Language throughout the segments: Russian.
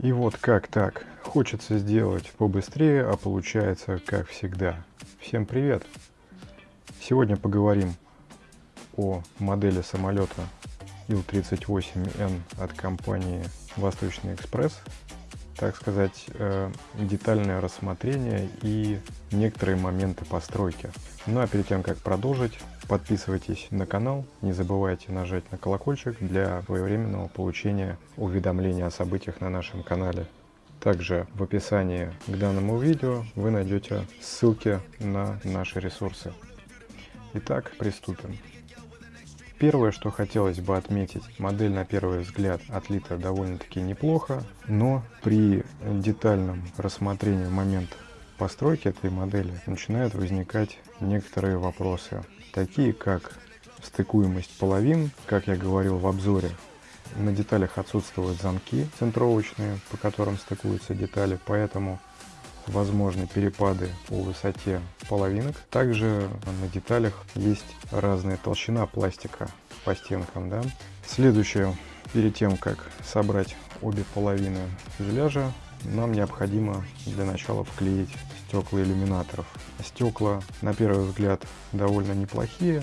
И вот как так? Хочется сделать побыстрее, а получается как всегда. Всем привет! Сегодня поговорим о модели самолета Ил-38Н от компании Восточный экспресс. Так сказать, э, детальное рассмотрение и некоторые моменты постройки. Ну а перед тем, как продолжить, Подписывайтесь на канал, не забывайте нажать на колокольчик для своевременного получения уведомлений о событиях на нашем канале. Также в описании к данному видео вы найдете ссылки на наши ресурсы. Итак, приступим. Первое, что хотелось бы отметить, модель на первый взгляд отлита довольно-таки неплохо, но при детальном рассмотрении момента постройки этой модели начинают возникать некоторые вопросы такие как стыкуемость половин, как я говорил в обзоре. На деталях отсутствуют замки центровочные, по которым стыкуются детали, поэтому возможны перепады по высоте половинок. Также на деталях есть разная толщина пластика по стенкам. Да? Следующее, перед тем как собрать обе половины фюзеляжа, нам необходимо для начала вклеить стекла иллюминаторов. Стекла, на первый взгляд, довольно неплохие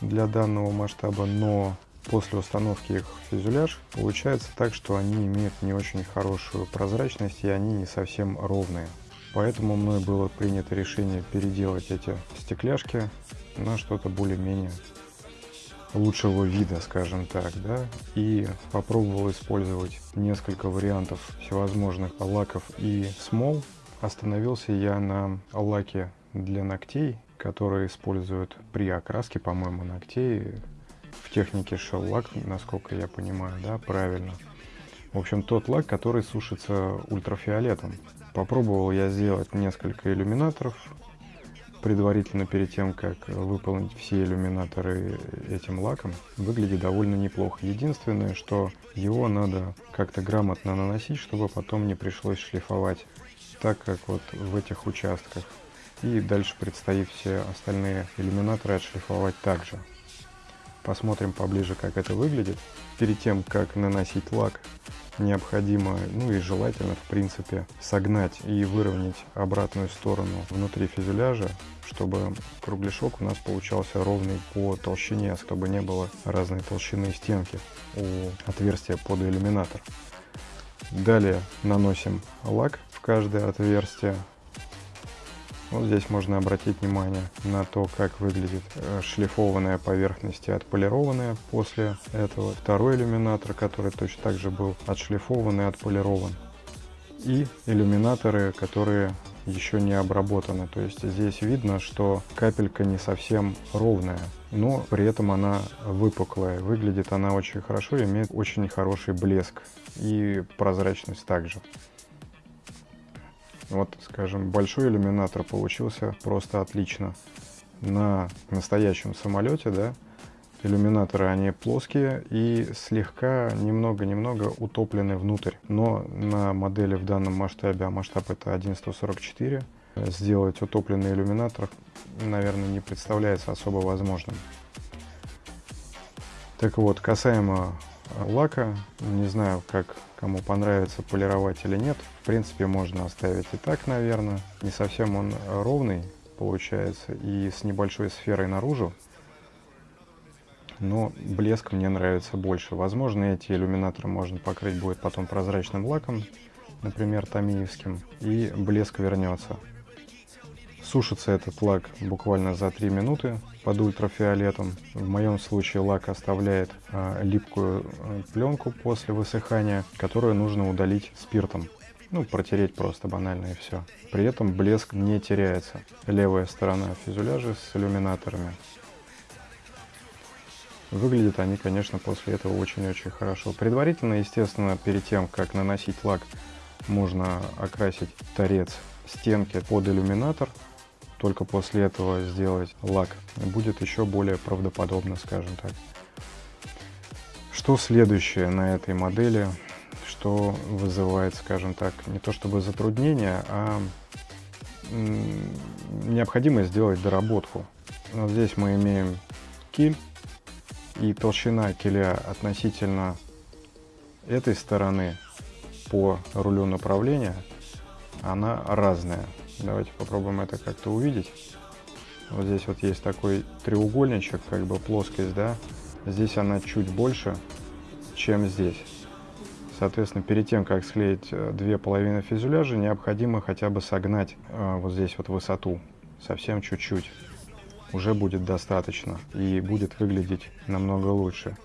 для данного масштаба, но после установки их в фюзеляж получается так, что они имеют не очень хорошую прозрачность и они не совсем ровные. Поэтому мной было принято решение переделать эти стекляшки на что-то более-менее лучшего вида, скажем так, да, и попробовал использовать несколько вариантов всевозможных лаков и смол. Остановился я на лаке для ногтей, который используют при окраске, по-моему, ногтей в технике шеллак, насколько я понимаю, да, правильно. В общем, тот лак, который сушится ультрафиолетом. Попробовал я сделать несколько иллюминаторов, предварительно перед тем, как выполнить все иллюминаторы этим лаком, выглядит довольно неплохо. Единственное, что его надо как-то грамотно наносить, чтобы потом не пришлось шлифовать так, как вот в этих участках. И дальше предстоит все остальные иллюминаторы отшлифовать также. Посмотрим поближе, как это выглядит. Перед тем, как наносить лак, необходимо, ну и желательно, в принципе, согнать и выровнять обратную сторону внутри фюзеляжа, чтобы кругляшок у нас получался ровный по толщине, чтобы не было разной толщины стенки у отверстия под иллюминатор. Далее наносим лак в каждое отверстие вот здесь можно обратить внимание на то, как выглядит э, шлифованная поверхность и отполированная после этого. Второй иллюминатор, который точно так же был отшлифован и отполирован. И иллюминаторы, которые еще не обработаны. То есть здесь видно, что капелька не совсем ровная, но при этом она выпуклая. Выглядит она очень хорошо, имеет очень хороший блеск и прозрачность также. Вот, скажем, большой иллюминатор получился просто отлично. На настоящем самолете, да, иллюминаторы, они плоские и слегка, немного-немного утоплены внутрь. Но на модели в данном масштабе, а масштаб это 1.144, сделать утопленный иллюминатор, наверное, не представляется особо возможным. Так вот, касаемо лака. Не знаю, как кому понравится полировать или нет. В принципе, можно оставить и так, наверное. Не совсем он ровный получается и с небольшой сферой наружу. Но блеск мне нравится больше. Возможно, эти иллюминаторы можно покрыть будет потом прозрачным лаком, например, томиевским, и блеск вернется. Сушится этот лак буквально за 3 минуты под ультрафиолетом. В моем случае лак оставляет а, липкую а, пленку после высыхания, которую нужно удалить спиртом. Ну, протереть просто банально и все. При этом блеск не теряется. Левая сторона фюзеляжа с иллюминаторами. Выглядят они, конечно, после этого очень-очень хорошо. Предварительно, естественно, перед тем, как наносить лак, можно окрасить торец стенки под иллюминатор только после этого сделать лак. Будет еще более правдоподобно, скажем так. Что следующее на этой модели, что вызывает, скажем так, не то чтобы затруднение, а необходимость сделать доработку. Вот здесь мы имеем киль, и толщина киля относительно этой стороны по рулю направления, она разная. Давайте попробуем это как-то увидеть. Вот здесь вот есть такой треугольничек, как бы плоскость, да. Здесь она чуть больше, чем здесь. Соответственно, перед тем, как склеить э, две половины фюзеляжа, необходимо хотя бы согнать э, вот здесь вот высоту. Совсем чуть-чуть. Уже будет достаточно и будет выглядеть намного лучше.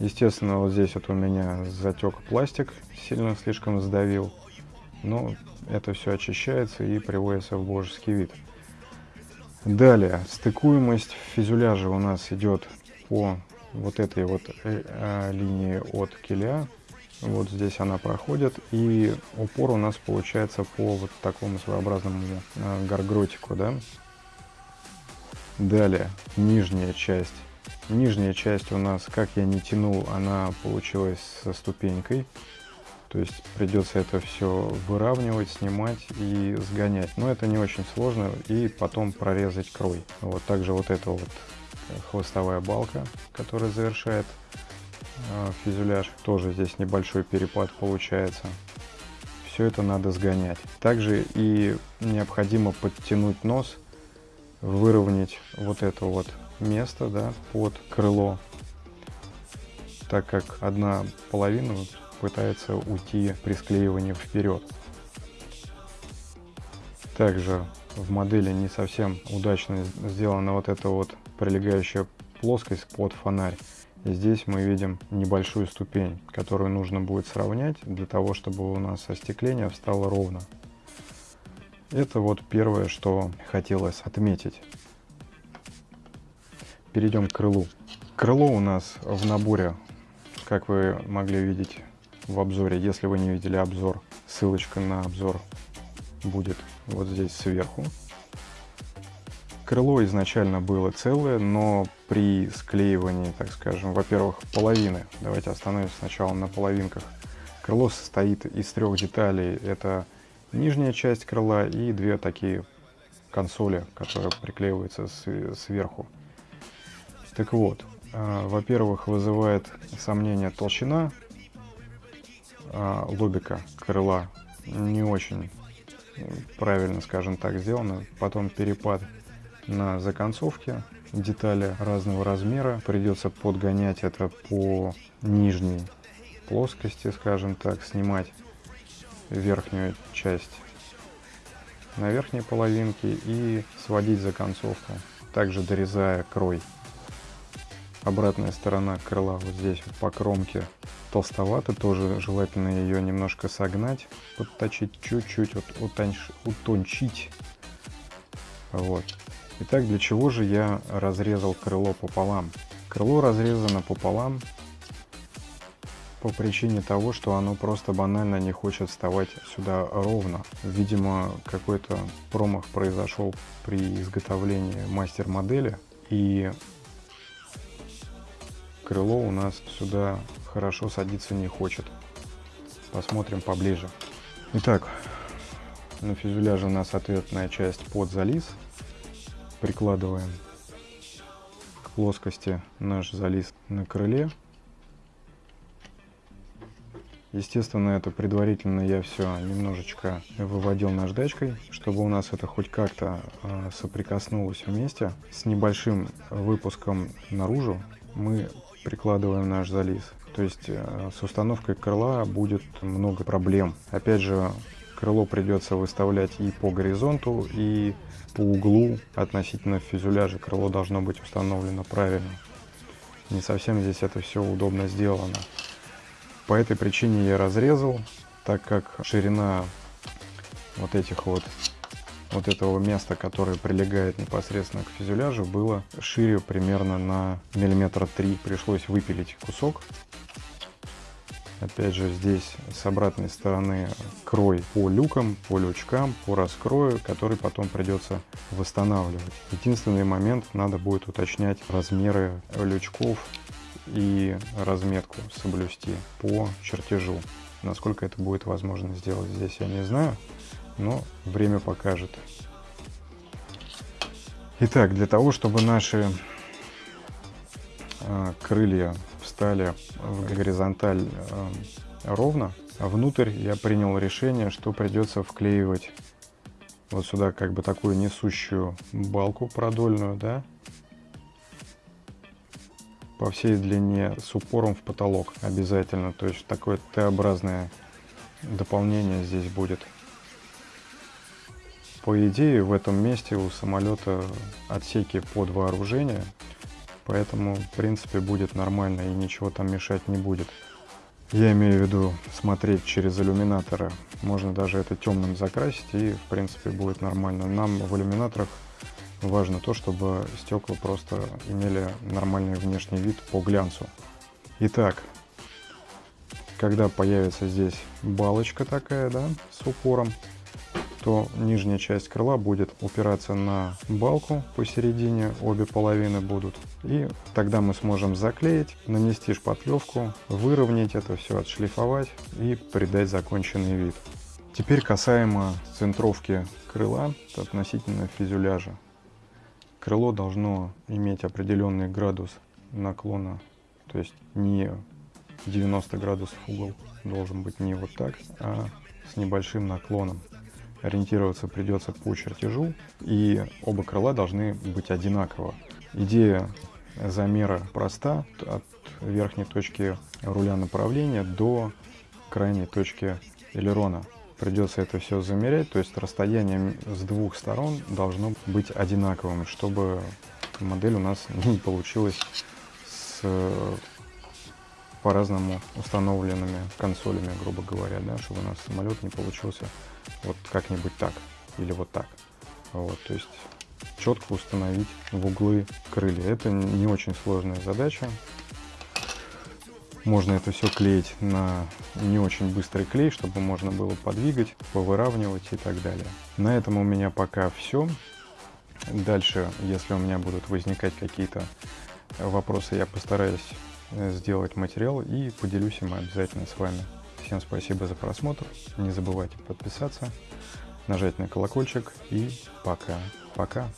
Естественно, вот здесь вот у меня затек пластик, сильно слишком сдавил. Но это все очищается и приводится в божеский вид. Далее, стыкуемость фюзеляжа у нас идет по вот этой вот э, э, линии от киля вот здесь она проходит, и упор у нас получается по вот такому своеобразному э, гаргротику, да. Далее, нижняя часть. Нижняя часть у нас, как я не тянул, она получилась со ступенькой. То есть придется это все выравнивать, снимать и сгонять. Но это не очень сложно. И потом прорезать крой. Вот также вот эта вот хвостовая балка, которая завершает а, фюзеляж. Тоже здесь небольшой перепад получается. Все это надо сгонять. Также и необходимо подтянуть нос, выровнять вот это вот место да, под крыло, так как одна половина пытается уйти при склеивании вперед. Также в модели не совсем удачно сделана вот эта вот прилегающая плоскость под фонарь. И здесь мы видим небольшую ступень, которую нужно будет сравнять для того, чтобы у нас остекление встало ровно. Это вот первое, что хотелось отметить. Перейдем к крылу. Крыло у нас в наборе, как вы могли видеть в обзоре. Если вы не видели обзор, ссылочка на обзор будет вот здесь сверху. Крыло изначально было целое, но при склеивании, так скажем, во-первых, половины, давайте остановимся сначала на половинках. Крыло состоит из трех деталей. Это нижняя часть крыла и две такие консоли, которые приклеиваются сверху. Так вот, а, во-первых, вызывает сомнение толщина а, лобика крыла. Не очень правильно, скажем так, сделано. Потом перепад на законцовке детали разного размера. Придется подгонять это по нижней плоскости, скажем так, снимать верхнюю часть на верхней половинке и сводить законцовку, также дорезая крой. Обратная сторона крыла вот здесь вот по кромке толстовато, тоже желательно ее немножко согнать, подточить чуть-чуть, вот, утончить. Вот. Итак, для чего же я разрезал крыло пополам? Крыло разрезано пополам по причине того, что оно просто банально не хочет вставать сюда ровно. Видимо, какой-то промах произошел при изготовлении мастер-модели, и крыло у нас сюда хорошо садиться не хочет. Посмотрим поближе. Итак, на фюзеляже у нас ответная часть под зализ прикладываем к плоскости наш зализ на крыле. Естественно, это предварительно я все немножечко выводил наждачкой, чтобы у нас это хоть как-то э, соприкоснулось вместе. С небольшим выпуском наружу мы прикладываем наш зализ. То есть э, с установкой крыла будет много проблем. Опять же, крыло придется выставлять и по горизонту, и по углу относительно фюзеляжа крыло должно быть установлено правильно. Не совсем здесь это все удобно сделано. По этой причине я разрезал, так как ширина вот этих вот вот этого места, которое прилегает непосредственно к фюзеляжу, было шире примерно на миллиметра три. Пришлось выпилить кусок Опять же, здесь с обратной стороны крой по люкам, по лючкам, по раскрою, который потом придется восстанавливать. Единственный момент, надо будет уточнять размеры лючков и разметку соблюсти по чертежу. Насколько это будет возможно сделать здесь, я не знаю, но время покажет. Итак, для того, чтобы наши э, крылья встали в горизонталь э, ровно. Внутрь я принял решение, что придется вклеивать вот сюда как бы такую несущую балку продольную, да, по всей длине с упором в потолок обязательно. То есть такое Т-образное дополнение здесь будет. По идее, в этом месте у самолета отсеки под вооружение, поэтому, в принципе, будет нормально и ничего там мешать не будет. Я имею в виду смотреть через иллюминаторы. Можно даже это темным закрасить и, в принципе, будет нормально. Нам в иллюминаторах важно то, чтобы стекла просто имели нормальный внешний вид по глянцу. Итак, когда появится здесь балочка такая, да, с упором, то нижняя часть крыла будет упираться на балку посередине, обе половины будут. И тогда мы сможем заклеить, нанести шпатлевку, выровнять это все, отшлифовать и придать законченный вид. Теперь касаемо центровки крыла относительно фюзеляжа. Крыло должно иметь определенный градус наклона, то есть не 90 градусов угол должен быть не вот так, а с небольшим наклоном. Ориентироваться придется по чертежу, и оба крыла должны быть одинаково. Идея замера проста, от верхней точки руля направления до крайней точки элерона. Придется это все замерять, то есть расстояние с двух сторон должно быть одинаковым, чтобы модель у нас не получилась с по-разному установленными консолями, грубо говоря, да, чтобы у нас самолет не получился вот как-нибудь так или вот так. Вот, то есть четко установить в углы крылья. Это не очень сложная задача. Можно это все клеить на не очень быстрый клей, чтобы можно было подвигать, повыравнивать и так далее. На этом у меня пока все. Дальше, если у меня будут возникать какие-то вопросы, я постараюсь сделать материал и поделюсь им обязательно с вами. Всем спасибо за просмотр. Не забывайте подписаться, нажать на колокольчик и пока-пока.